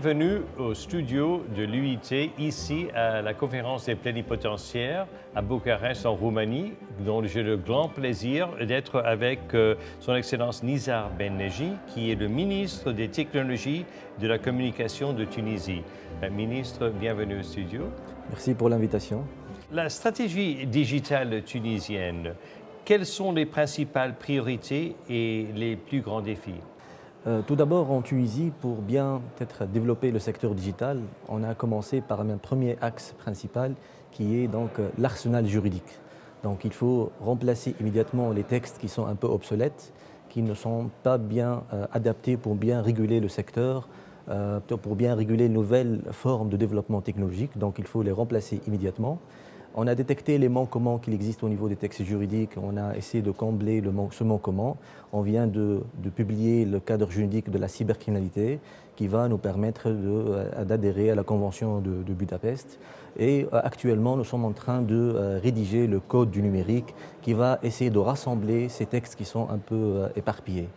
Bienvenue au studio de l'UIT, ici à la conférence des plénipotentiaires à Bucarest en Roumanie, dont j'ai le grand plaisir d'être avec euh, son Excellence Nizar Ben qui est le ministre des Technologies de la Communication de Tunisie. ministre, bienvenue au studio. Merci pour l'invitation. La stratégie digitale tunisienne, quelles sont les principales priorités et les plus grands défis? euh, tout d'abord, en Tunisie, pour bien être développer le secteur digital, on a commencé par un premier axe principal qui est donc euh, l'arsenal juridique. Donc il faut remplacer immédiatement les textes qui sont un peu obsolètes, qui ne sont pas bien euh, adaptés pour bien réguler le secteur, pour bien réguler nouvelles formes de développement technologique. Donc il faut les remplacer immédiatement. On a détecté les manquements qu'il existe au niveau des textes juridiques, on a essayé de combler le ce manquement. On vient de, publier le cadre juridique de la cybercriminalité qui va nous permettre euh, d'adhérer à la Convention de, Budapest. Et euh, actuellement, nous sommes en train de euh, rédiger le code du numérique qui va essayer de rassembler ces textes qui sont un peu éparpillés.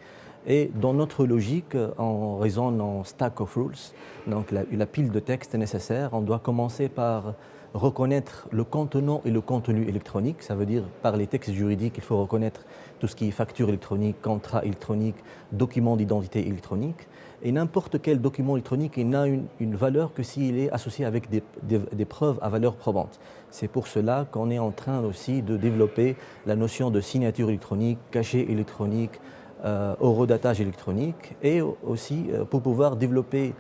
Et dans notre logique, on raisonne en stack of rules, donc la pile de textes nécessaires. On doit commencer par reconnaître le contenant et le contenu électronique. Ça veut dire, par les textes juridiques, il faut reconnaître tout ce qui est facture électronique, contrat électronique, document d'identité électronique. Et n'importe quel document électronique n'a une, valeur que s'il est associé avec des, preuves à valeur probante. C'est pour cela qu'on est en train aussi de développer la notion de signature électronique, cachet électronique, euh, horodatage électronique, et aussi euh, pour pouvoir développer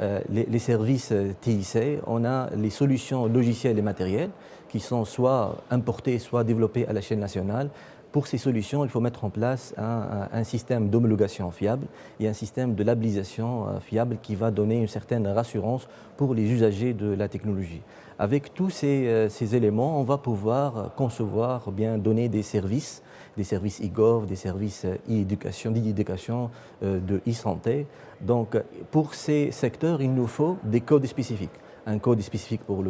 euh, les, services euh, TIC, on a les solutions logicielles et matérielles qui sont soit importées, soit développées à la chaîne nationale. Pour ces solutions, il faut mettre en place un, système d'homologation fiable et un système de labellisation euh, fiable qui va donner une certaine rassurance pour les usagers de la technologie. Avec tous ces, ces éléments, on va pouvoir concevoir, bien donner des services des services e-gov, des services e-éducation, d'e-éducation, euh, de e-santé. Donc, pour ces secteurs, il nous faut des codes spécifiques un code spécifique pour,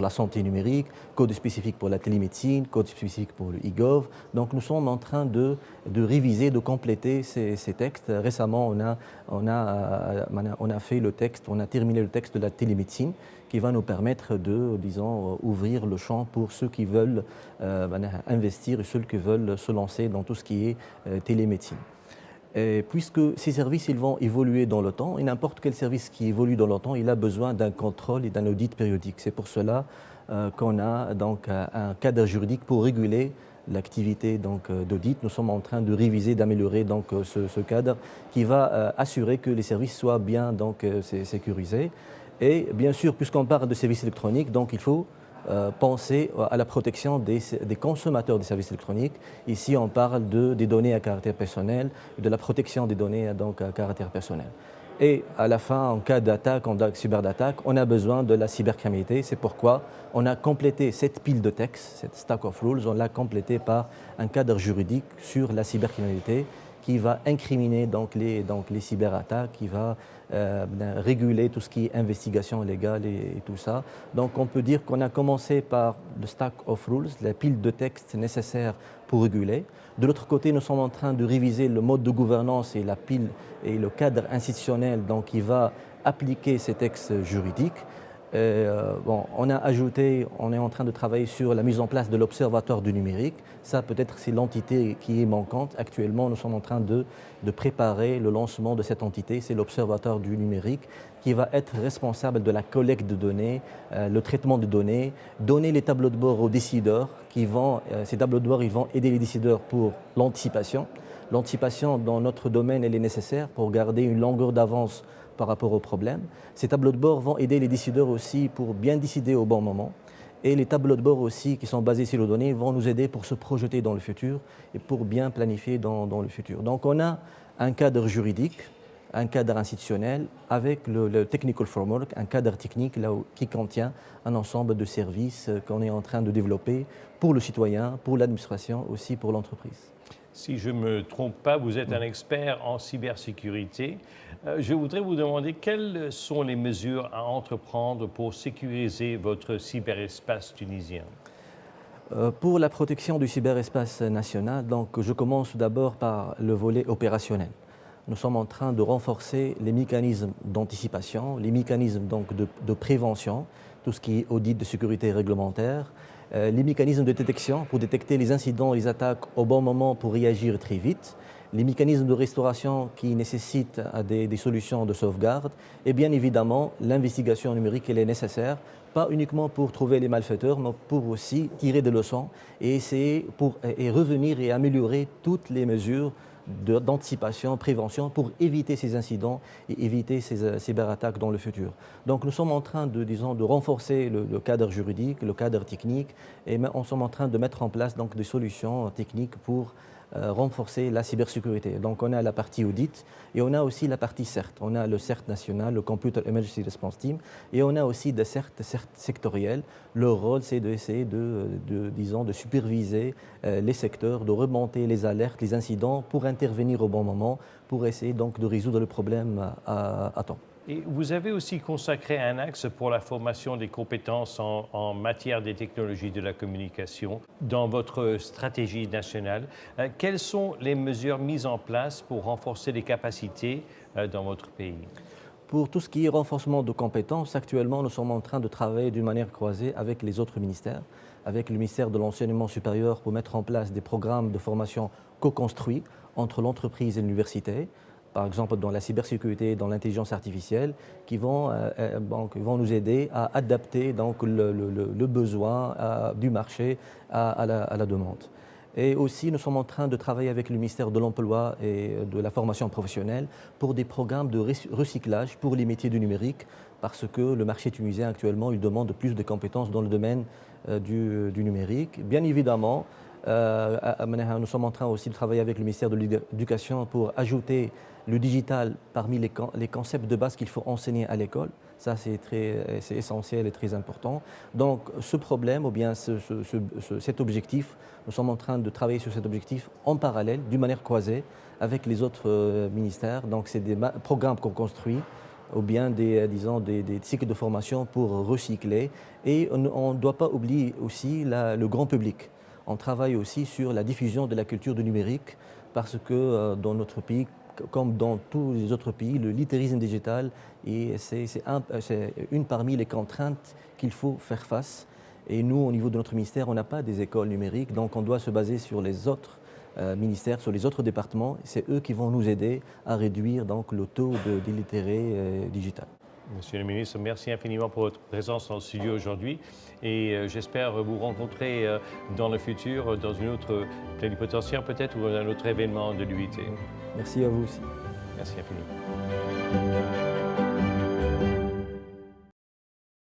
la santé numérique, code spécifique pour la télémédecine, code spécifique pour le e-gov. Donc nous sommes en train de, réviser, de compléter ces, textes. Récemment, on a, fait le texte, on a terminé le texte de la télémédecine qui va nous permettre de, disons, ouvrir le champ pour ceux qui veulent euh, investir et ceux qui veulent se lancer dans tout ce qui est euh, télémédecine. Puisque ces services vont évoluer dans le temps, et n'importe quel service qui évolue dans le temps, il a besoin d'un contrôle et d'un audit périodique. C'est pour cela euh, qu'on a donc un cadre juridique pour réguler l'activité d'audit. Nous sommes en train de réviser, d'améliorer donc ce, cadre qui va assurer que les services soient bien sécurisés. Et bien sûr, puisqu'on parle de services électroniques, il faut euh, penser à la protection des, consommateurs des services électroniques. Ici, on parle de, des données à caractère personnel, de la protection des données donc, à caractère personnel. Et à la fin, en cas d'attaque, en cyberattaque, on a besoin de la cybercriminalité. C'est pourquoi on a complété cette pile de textes, cette stack of rules, on l'a complété par un cadre juridique sur la cybercriminalité qui va incriminer donc les, cyberattaques, qui va euh, ben, réguler tout ce qui est investigation légale et, tout ça. Donc on peut dire qu'on a commencé par le stack of rules, la pile de textes nécessaires pour réguler. De l'autre côté, nous sommes en train de réviser le mode de gouvernance et la pile et le cadre institutionnel donc, qui va appliquer ces textes juridiques. Euh, on a ajouté, on est en train de travailler sur la mise en place de l'Observatoire du numérique. Ça, peut-être, c'est l'entité qui est manquante. Actuellement, nous sommes en train de, préparer le lancement de cette entité. C'est l'Observatoire du numérique qui va être responsable de la collecte de données, euh, le traitement de données, donner les tableaux de bord aux décideurs qui vont, euh, ces tableaux de bord, vont aider les décideurs pour l'anticipation. L'anticipation dans notre domaine, elle est nécessaire pour garder une longueur d'avance par rapport aux problèmes. Ces tableaux de bord vont aider les décideurs aussi pour bien décider au bon moment. Et les tableaux de bord aussi qui sont basés sur les données vont nous aider pour se projeter dans le futur et pour bien planifier dans, le futur. Donc on a un cadre juridique, un cadre institutionnel avec le, technical framework, un cadre technique là qui contient un ensemble de services qu'on est en train de développer pour le citoyen, pour l'administration, aussi pour l'entreprise. Si je ne me trompe pas, vous êtes un expert en cybersécurité. Euh, je voudrais vous demander quelles sont les mesures à entreprendre pour sécuriser votre cyberespace tunisien? Euh, pour la protection du cyberespace national, je commence d'abord par le volet opérationnel. nous sommes en train de renforcer les mécanismes d'anticipation, les mécanismes de, de, prévention, tout ce qui est audit de sécurité réglementaire, les mécanismes de détection pour détecter les incidents, les attaques au bon moment pour réagir très vite, les mécanismes de restauration qui nécessitent des, des solutions de sauvegarde et bien évidemment l'investigation numérique elle est nécessaire pas uniquement pour trouver les malfaiteurs, mais pour aussi tirer des leçons et essayer pour, et revenir et améliorer toutes les mesures d'anticipation, prévention pour éviter ces incidents et éviter ces euh, cyberattaques dans le futur. Donc nous sommes en train de, disons, de renforcer le, cadre juridique, le cadre technique et nous sommes en train de mettre en place donc, des solutions techniques pour renforcer la cybersécurité. Donc on a la partie audit et on a aussi la partie CERT. On a le CERT national, le Computer Emergency Response Team, et on a aussi des CERT, CERT sectoriels. Leur rôle, c'est d'essayer de, de, de superviser euh, les secteurs, de remonter les alertes, les incidents pour intervenir au bon moment, pour essayer donc de résoudre le problème à temps. Vous avez aussi consacré un axe pour la formation des compétences en, en, matière des technologies de la communication dans votre stratégie nationale. Euh, quelles sont les mesures mises en place pour renforcer les capacités euh, dans votre pays? Pour tout ce qui est renforcement de compétences, actuellement, nous sommes en train de travailler d'une manière croisée avec les autres ministères, avec le ministère de l'Enseignement supérieur pour mettre en place des programmes de formation co-construits entre l'entreprise et l'université, par exemple dans la cybersécurité, dans l'intelligence artificielle, qui vont, euh, euh nous aider à adapter le, besoin euh, du marché à, la, demande. Et aussi, nous sommes en train de travailler avec le ministère de l'Emploi et de la formation professionnelle pour des programmes de recyclage pour les métiers du numérique, parce que le marché tunisien actuellement, demande plus de compétences dans le domaine du, numérique. Bien évidemment, nous sommes en train aussi de travailler avec le ministère de l'Éducation pour ajouter le digital parmi les, concepts de base qu'il faut enseigner à l'école. Ça, c'est essentiel et très important. Donc, ce problème, ou bien ce, ce, ce, cet objectif, nous sommes en train de travailler sur cet objectif en parallèle, d'une manière croisée, avec les autres euh, ministères. Donc, c'est des programmes qu'on construit ou bien des, disons, des, cycles de formation pour recycler. Et on ne doit pas oublier aussi le grand public on travaille aussi sur la diffusion de la culture du numérique parce que euh, dans notre pays, comme dans tous les autres pays, le littérisme digital, c'est un, une parmi les contraintes qu'il faut faire face. Et nous, au niveau de notre ministère, on n'a pas des écoles numériques, donc on doit se baser sur les autres euh, ministères, sur les autres départements. C'est eux qui vont nous aider à réduire le taux d'illitéré euh, digital. Monsieur le ministre, merci infiniment pour votre présence en studio aujourd'hui et euh, j'espère vous rencontrer euh, dans le futur dans une autre plénipotentiaire peut-être ou un autre événement de l'UIT. Merci à vous aussi. Merci infiniment.